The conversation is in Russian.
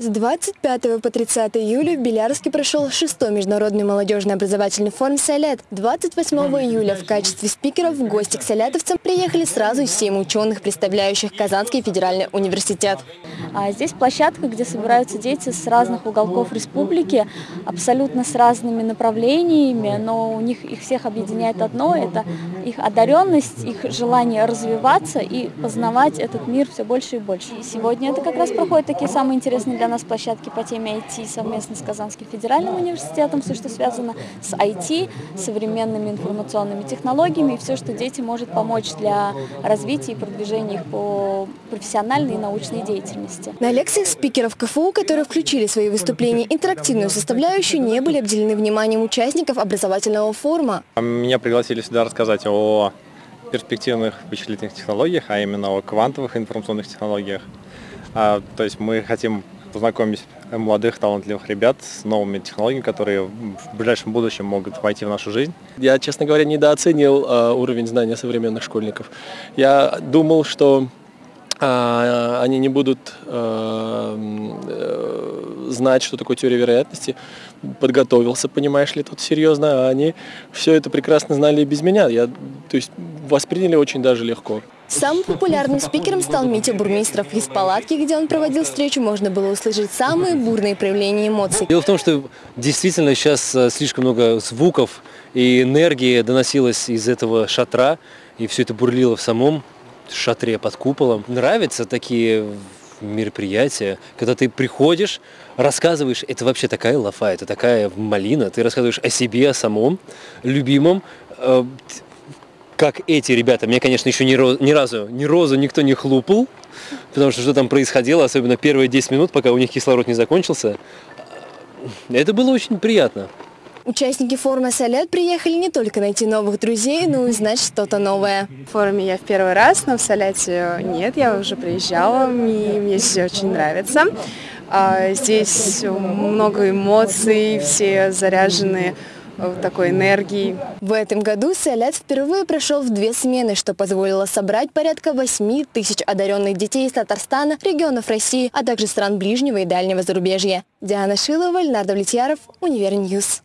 С 25 по 30 июля в Белярске прошел шестой международный молодежный образовательный форум «Салят». 28 июля в качестве спикеров в гости к салятовцам приехали сразу семь ученых, представляющих Казанский федеральный университет. А здесь площадка, где собираются дети с разных уголков республики, абсолютно с разными направлениями, но у них их всех объединяет одно – это их одаренность, их желание развиваться и познавать этот мир все больше и больше. И сегодня это как раз проходят такие самые интересные для нас площадки по теме IT совместно с Казанским федеральным университетом, все, что связано с IT, современными информационными технологиями и все, что дети может помочь для развития и продвижения их по профессиональной и научной деятельности. На лекциях спикеров КФУ, которые включили в свои выступления интерактивную составляющую, не были обделены вниманием участников образовательного форума. Меня пригласили сюда рассказать о перспективных вычислительных технологиях, а именно о квантовых информационных технологиях. А, то есть мы хотим познакомить молодых талантливых ребят с новыми технологиями, которые в ближайшем будущем могут войти в нашу жизнь. Я, честно говоря, недооценил э, уровень знания современных школьников. Я думал, что э, они не будут э, э, знать, что такое теория вероятности. Подготовился, понимаешь ли, тут серьезно, а они все это прекрасно знали и без меня. Я, то есть восприняли очень даже легко. Самым популярным спикером стал Митя Бурмистров. Из палатки, где он проводил встречу, можно было услышать самые бурные проявления эмоций. Дело в том, что действительно сейчас э, слишком много звуков и энергии доносилось из этого шатра, и все это бурлило в самом шатре под куполом. Нравятся такие мероприятия, когда ты приходишь, рассказываешь, это вообще такая лафа, это такая малина, ты рассказываешь о себе, о самом любимом, э, как эти ребята. Мне, конечно, еще ни, роз, ни разу ни розу никто не хлопал, потому что что там происходило, особенно первые 10 минут, пока у них кислород не закончился. Это было очень приятно. Участники форума «Салят» приехали не только найти новых друзей, но и узнать что-то новое. В форуме я в первый раз, но в «Соляте» нет, я уже приезжала, и мне здесь очень нравится. А, здесь много эмоций, все заряжены такой энергии. В этом году Салят впервые прошел в две смены, что позволило собрать порядка 8 тысяч одаренных детей из Татарстана, регионов России, а также стран ближнего и дальнего зарубежья. Диана Шилова, Леонард Влетьяров, Универ News.